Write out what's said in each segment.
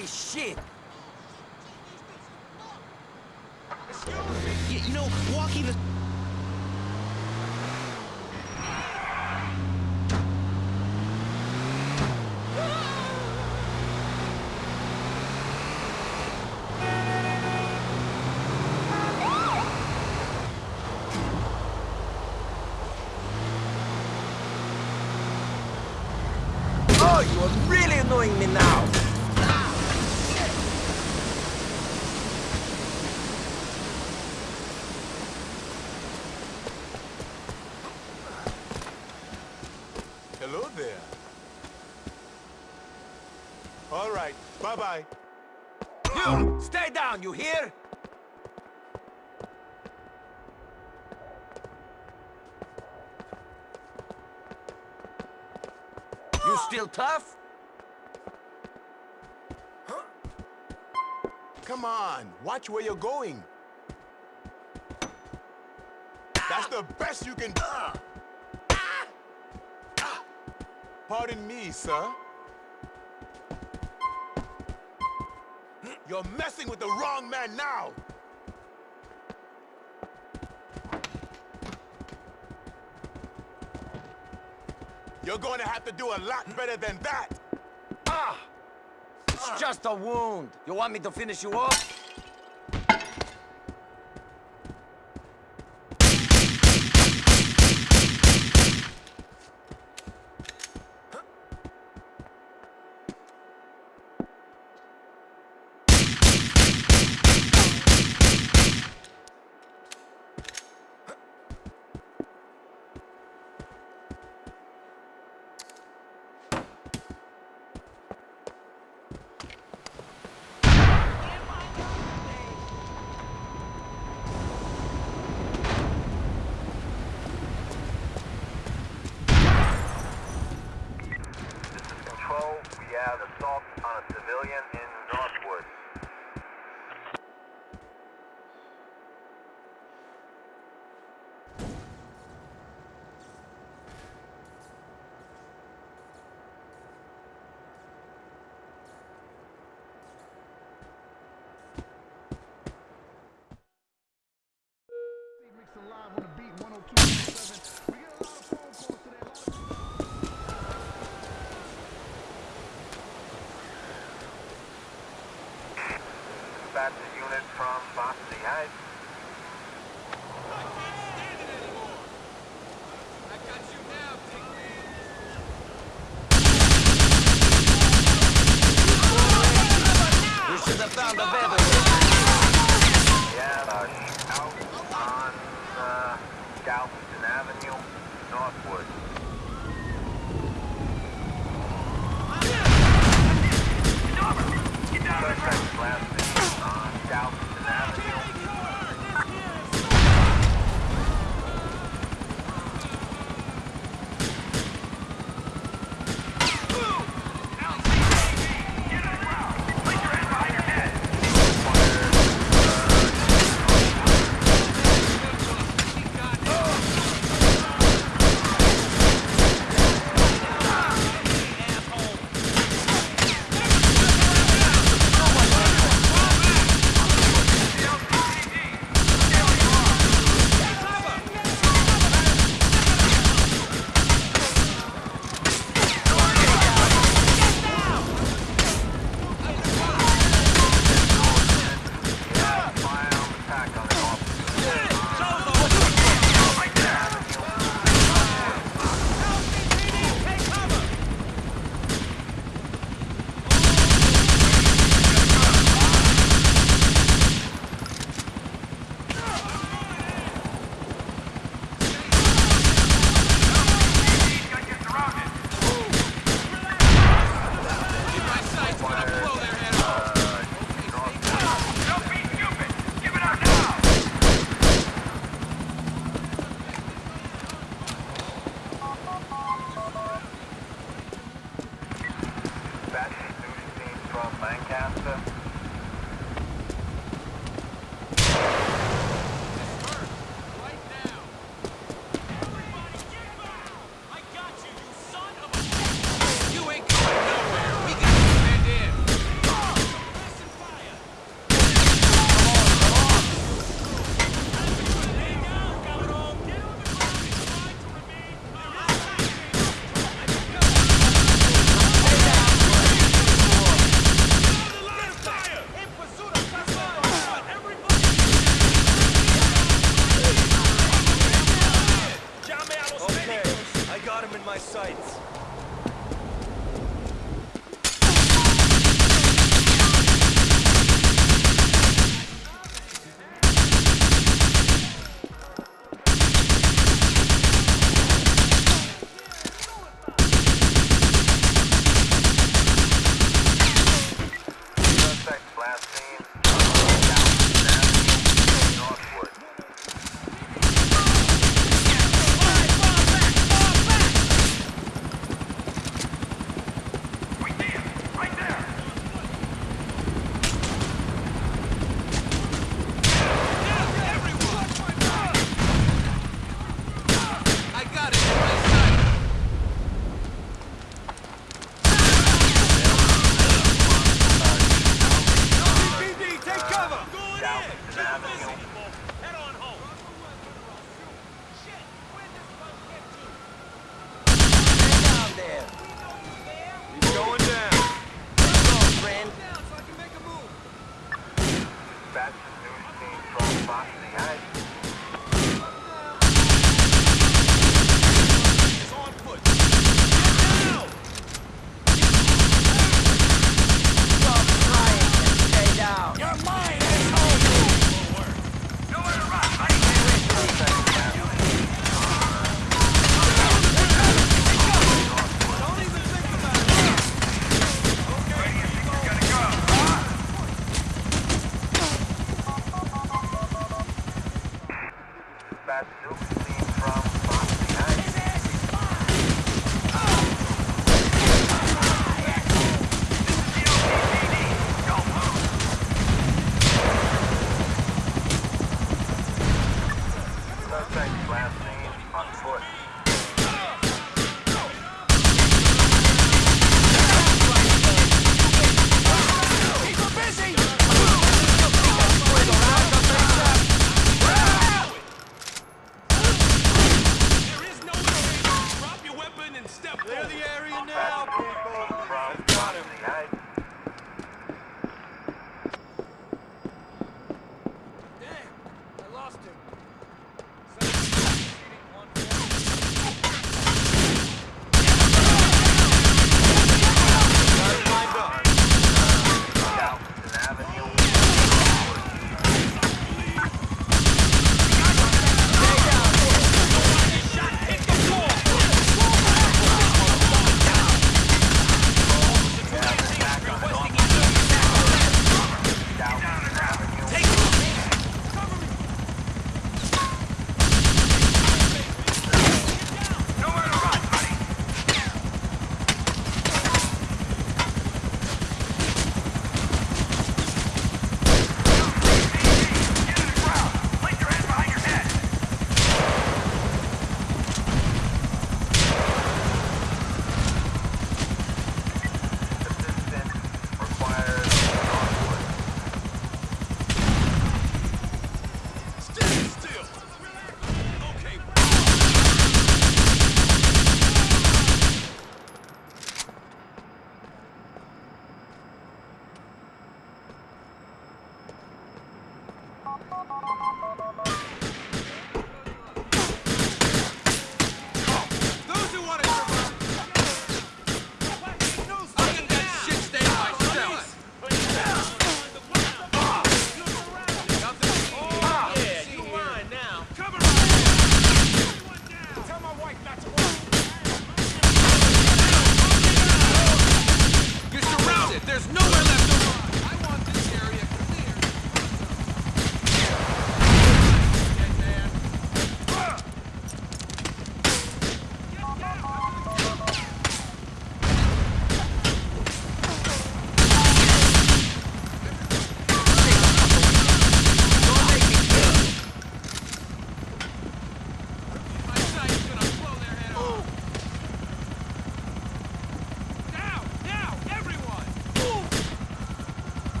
this shit. You, you know, walking the... Oh, you are really annoying me now. Bye-bye. You, stay down, you hear? You still tough? Come on, watch where you're going. That's the best you can do. Ah! Pardon me, sir. You're messing with the wrong man now. You're going to have to do a lot better than that. Ah! It's just a wound. You want me to finish you off? This is Control. We have assault on a civilian in Northwood. Mix alive on the beat 102.7. We get a lot of phone calls today. A lot of Dispatch unit from Varsity Heights. フフフフ。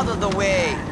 Out of the way!